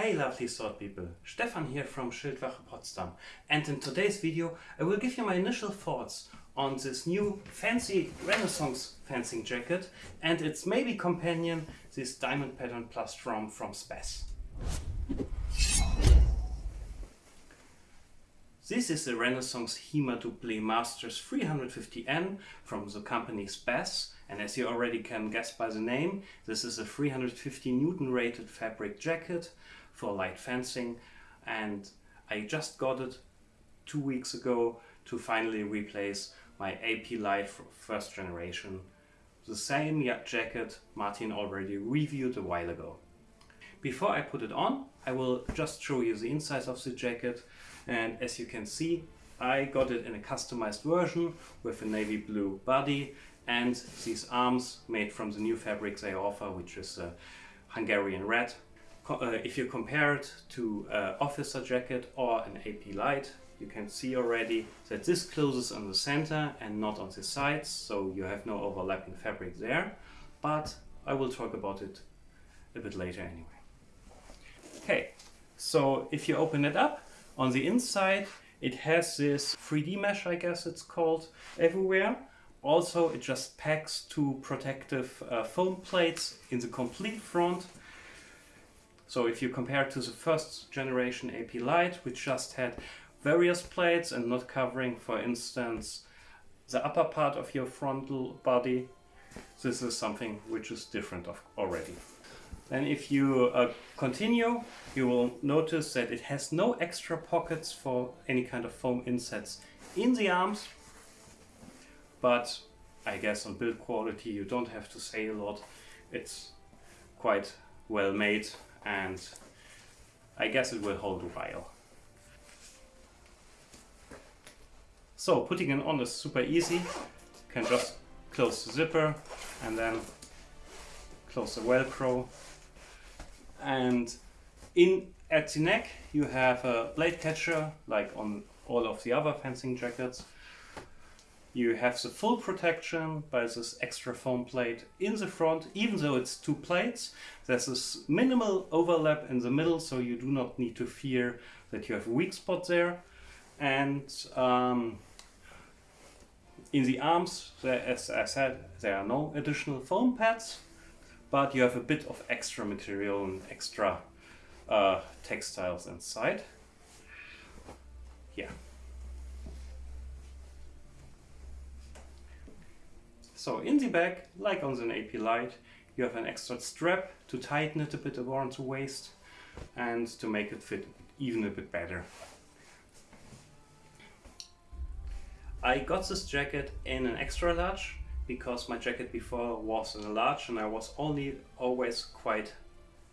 Hey lovely sword people, Stefan here from Schildwache Potsdam and in today's video I will give you my initial thoughts on this new fancy Renaissance fencing jacket and its maybe companion, this diamond pattern plastron from Spes. This is the Renaissance HEMA Doublé Masters 350N from the company Spes and as you already can guess by the name, this is a 350 Newton rated fabric jacket for light fencing and I just got it two weeks ago to finally replace my AP Light first generation. The same jacket Martin already reviewed a while ago. Before I put it on, I will just show you the inside of the jacket and as you can see I got it in a customized version with a navy blue body and these arms made from the new fabrics they offer which is Hungarian red. Uh, if you compare it to an officer jacket or an AP Light you can see already that this closes on the center and not on the sides so you have no overlapping fabric there but I will talk about it a bit later anyway. Okay, so if you open it up, on the inside it has this 3D mesh, I guess it's called, everywhere. Also, it just packs two protective uh, foam plates in the complete front. So if you compare to the first generation AP Light, which just had various plates and not covering, for instance, the upper part of your frontal body, this is something which is different already. Then if you uh, continue, you will notice that it has no extra pockets for any kind of foam insets in the arms. But I guess on build quality you don't have to say a lot. It's quite well made and I guess it will hold a while. So putting it on is super easy. You can just close the zipper and then close the velcro and in at the neck you have a blade catcher like on all of the other fencing jackets. You have the full protection by this extra foam plate in the front, even though it's two plates. There's this minimal overlap in the middle, so you do not need to fear that you have a weak spot there. And um, in the arms, there, as I said, there are no additional foam pads but you have a bit of extra material and extra uh, textiles inside. Yeah. So in the back, like on the AP Light, you have an extra strap to tighten it a bit around the waist and to make it fit even a bit better. I got this jacket in an extra large because my jacket before was in a large and I was only always quite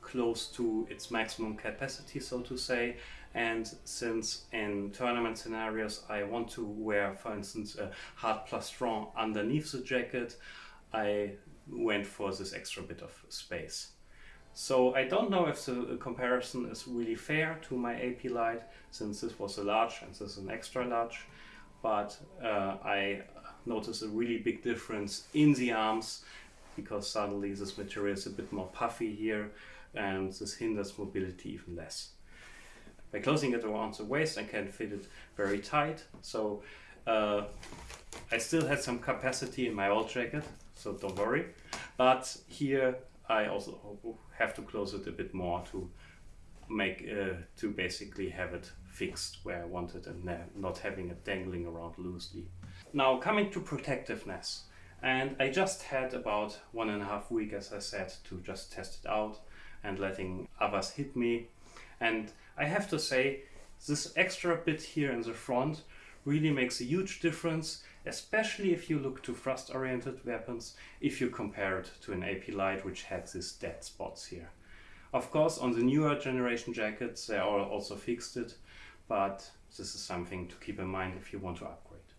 close to its maximum capacity so to say and since in tournament scenarios I want to wear for instance a hard plastron underneath the jacket I went for this extra bit of space. So I don't know if the comparison is really fair to my AP Light since this was a large and this is an extra large but uh, I notice a really big difference in the arms because suddenly this material is a bit more puffy here and this hinders mobility even less. By closing it around the waist I can fit it very tight so uh, I still had some capacity in my old jacket so don't worry but here I also have to close it a bit more to make uh, to basically have it fixed where I want it and not having it dangling around loosely. Now coming to protectiveness and I just had about one and a half week as I said to just test it out and letting others hit me and I have to say this extra bit here in the front really makes a huge difference especially if you look to thrust oriented weapons if you compare it to an AP Light which had these dead spots here. Of course, on the newer generation jackets, they are also fixed it, but this is something to keep in mind if you want to upgrade.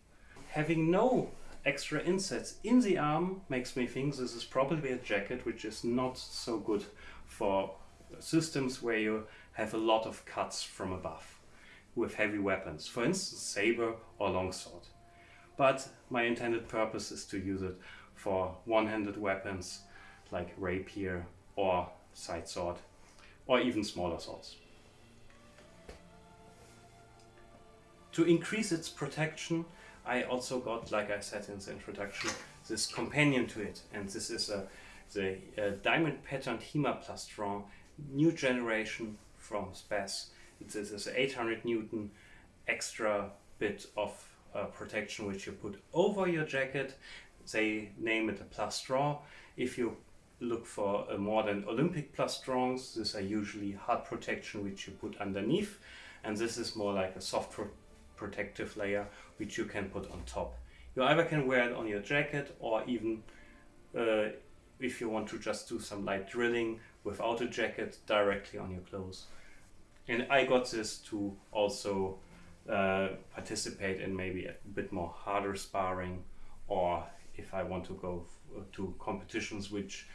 Having no extra insets in the arm makes me think this is probably a jacket which is not so good for systems where you have a lot of cuts from above with heavy weapons, for instance saber or longsword. But my intended purpose is to use it for one-handed weapons like rapier or side sword or even smaller swords. To increase its protection, I also got, like I said in the introduction, this companion to it. And this is a, the uh, diamond patterned HEMA plastron new generation from Spes. This is 800 Newton extra bit of uh, protection which you put over your jacket. They name it a plastron. If you look for a modern Olympic plastrons, these are usually hard protection which you put underneath. And this is more like a soft pro protective layer which you can put on top. You either can wear it on your jacket or even uh, if you want to just do some light drilling without a jacket directly on your clothes. And I got this to also uh, participate in maybe a bit more harder sparring or if I want to go to competitions which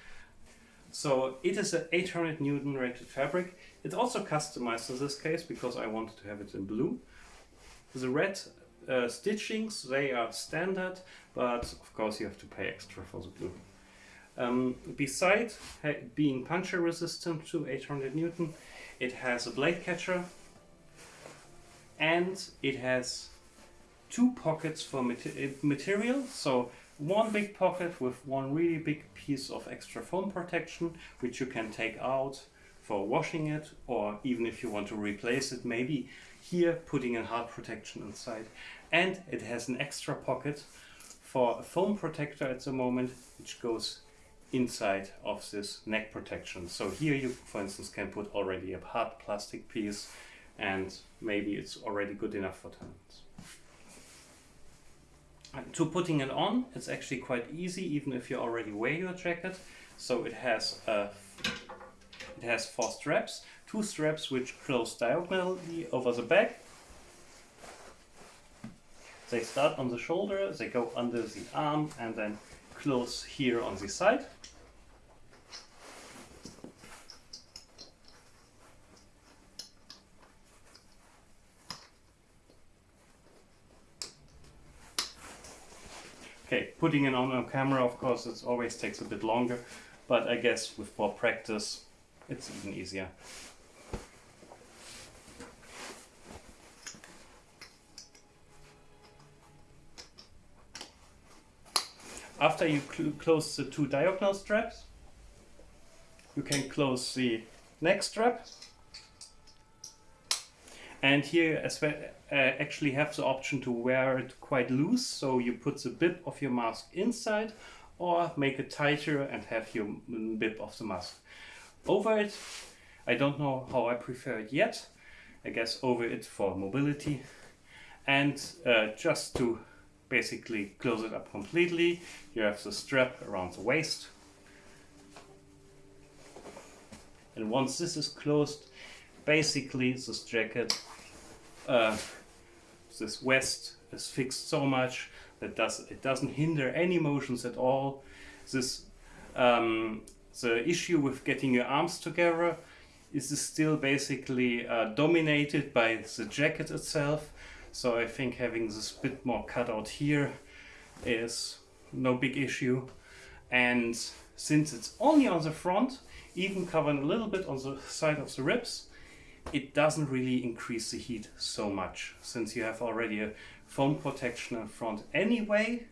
so it is an 800 Newton rated fabric. It's also customized in this case because I wanted to have it in blue. The red uh, stitchings, they are standard, but of course you have to pay extra for the blue. Um, besides being puncture resistant to 800 Newton, it has a blade catcher and it has two pockets for material. So one big pocket with one really big piece of extra foam protection, which you can take out for washing it, or even if you want to replace it, maybe here putting a hard protection inside. And it has an extra pocket for a foam protector at the moment, which goes inside of this neck protection. So here you, for instance, can put already a hard plastic piece and maybe it's already good enough for tournaments. Uh, to putting it on, it's actually quite easy, even if you already wear your jacket. So it has a, it has four straps, two straps which close diagonally over the back. They start on the shoulder, they go under the arm, and then close here on the side. Okay, putting it on a camera, of course, it always takes a bit longer, but I guess with more practice, it's even easier. After you cl close the two diagonal straps, you can close the neck strap. And here as well, uh, actually have the option to wear it quite loose. So you put the bib of your mask inside or make it tighter and have your bib of the mask over it. I don't know how I prefer it yet. I guess over it for mobility. And uh, just to basically close it up completely. You have the strap around the waist. And once this is closed, basically this jacket, uh, this vest is fixed so much that does it doesn't hinder any motions at all. This um, the issue with getting your arms together is still basically uh, dominated by the jacket itself so I think having this bit more cut out here is no big issue. And since it's only on the front, even covering a little bit on the side of the ribs, it doesn't really increase the heat so much since you have already a foam protection in front anyway.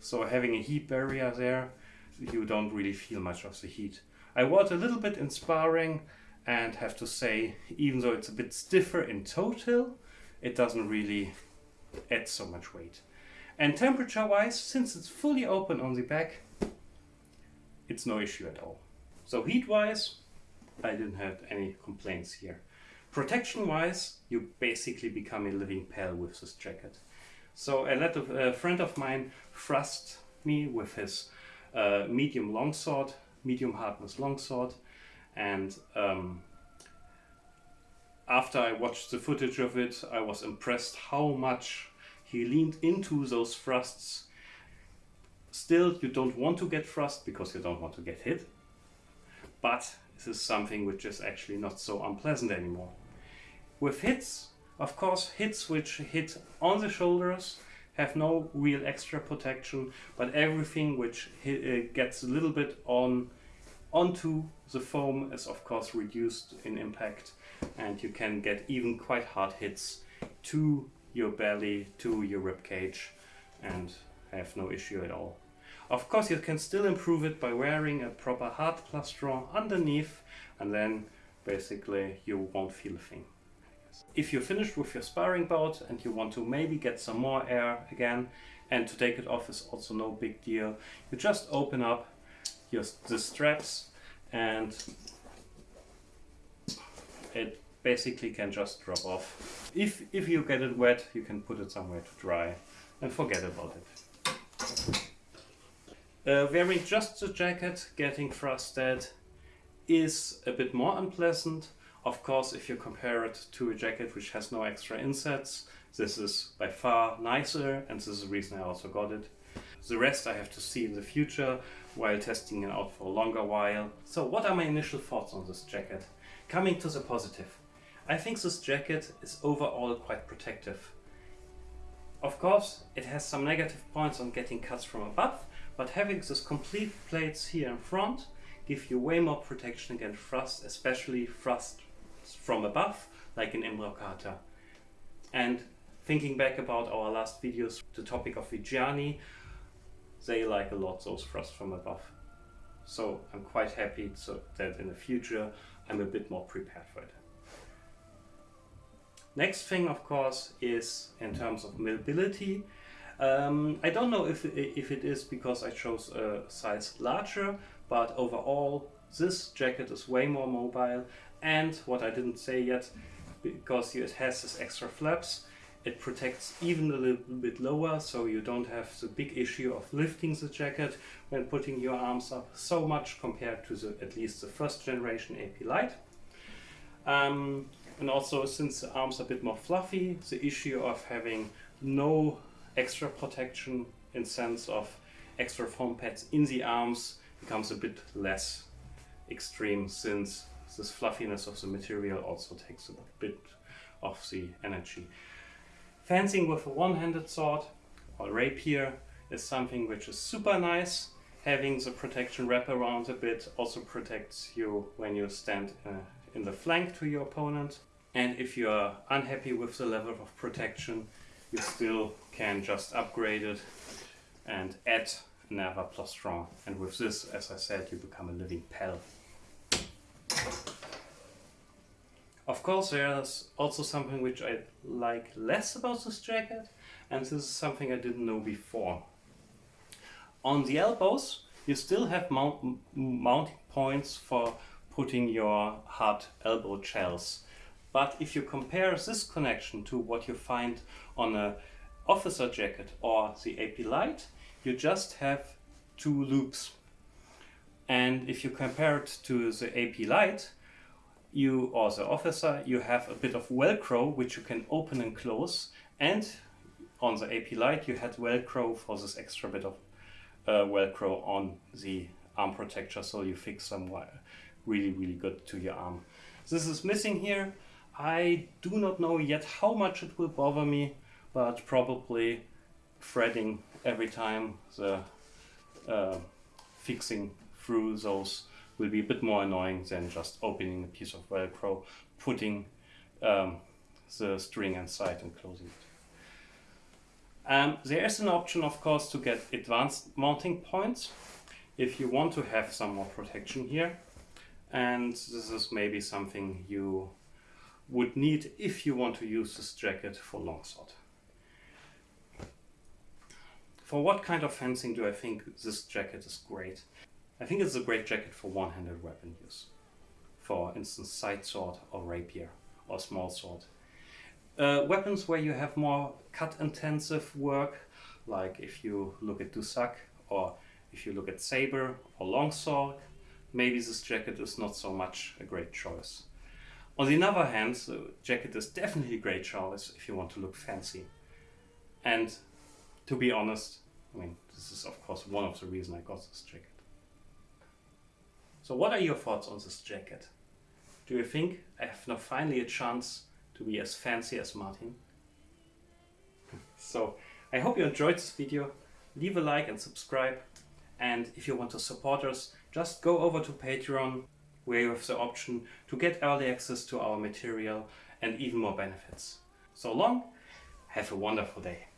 So having a heat barrier there, you don't really feel much of the heat. I wore it a little bit in sparring and have to say, even though it's a bit stiffer in total, it doesn't really add so much weight. And temperature wise, since it's fully open on the back, it's no issue at all. So heat wise, I didn't have any complaints here. Protection wise, you basically become a living pell with this jacket. So I let a, a friend of mine thrust me with his uh, medium longsword, medium hardness longsword, and um, after I watched the footage of it, I was impressed how much he leaned into those thrusts. Still, you don't want to get thrust because you don't want to get hit. But this is something which is actually not so unpleasant anymore. With hits, of course, hits which hit on the shoulders have no real extra protection, but everything which hit, uh, gets a little bit on onto the foam is of course reduced in impact and you can get even quite hard hits to your belly, to your rib cage and have no issue at all. Of course you can still improve it by wearing a proper hard plastron underneath and then basically you won't feel a thing. If you're finished with your sparring bout and you want to maybe get some more air again and to take it off is also no big deal. You just open up the straps and it basically can just drop off. If, if you get it wet, you can put it somewhere to dry and forget about it. Uh, wearing just the jacket, getting frosted is a bit more unpleasant. Of course, if you compare it to a jacket which has no extra insets, this is by far nicer and this is the reason I also got it. The rest I have to see in the future while testing it out for a longer while. So what are my initial thoughts on this jacket? Coming to the positive. I think this jacket is overall quite protective. Of course, it has some negative points on getting cuts from above, but having this complete plates here in front give you way more protection against frost, especially frost from above, like in Imbrocata. And thinking back about our last videos, the topic of Viggiani, they like a lot those frost from above. So I'm quite happy so that in the future I'm a bit more prepared for it. Next thing, of course, is in terms of mobility. Um, I don't know if, if it is because I chose a size larger, but overall this jacket is way more mobile and what I didn't say yet, because it has this extra flaps, it protects even a little bit lower so you don't have the big issue of lifting the jacket when putting your arms up so much compared to the at least the first generation AP Light. Um, and also since the arms are a bit more fluffy, the issue of having no extra protection in sense of extra foam pads in the arms becomes a bit less extreme since this fluffiness of the material also takes a bit of the energy. Fencing with a one-handed sword or rapier is something which is super nice. Having the protection wrap around a bit also protects you when you stand uh, in the flank to your opponent. And if you are unhappy with the level of protection, you still can just upgrade it and add another plastron. And with this, as I said, you become a living pell. Of course, there's also something which I like less about this jacket, and this is something I didn't know before. On the elbows, you still have mount mounting points for putting your hard elbow shells. But if you compare this connection to what you find on a officer jacket or the AP Light, you just have two loops. And if you compare it to the AP Light, you or the officer, you have a bit of Velcro which you can open and close. And on the AP Light, you had Velcro for this extra bit of uh, Velcro on the arm protector, so you fix some really, really good to your arm. This is missing here. I do not know yet how much it will bother me, but probably threading every time the uh, fixing through those will be a bit more annoying than just opening a piece of Velcro, putting um, the string inside and closing it. Um, there is an option, of course, to get advanced mounting points if you want to have some more protection here. And this is maybe something you would need if you want to use this jacket for longsword. For what kind of fencing do I think this jacket is great? I think it's a great jacket for one-handed weapon use. For instance, side sword or rapier or small sword. Uh, weapons where you have more cut-intensive work, like if you look at Dusak or if you look at Saber or Longsword, maybe this jacket is not so much a great choice. On the other hand, the jacket is definitely a great choice if you want to look fancy. And to be honest, I mean, this is of course one of the reasons I got this jacket. So what are your thoughts on this jacket? Do you think I have now finally a chance to be as fancy as Martin? so I hope you enjoyed this video. Leave a like and subscribe. And if you want to support us, just go over to Patreon where you have the option to get early access to our material and even more benefits. So long, have a wonderful day.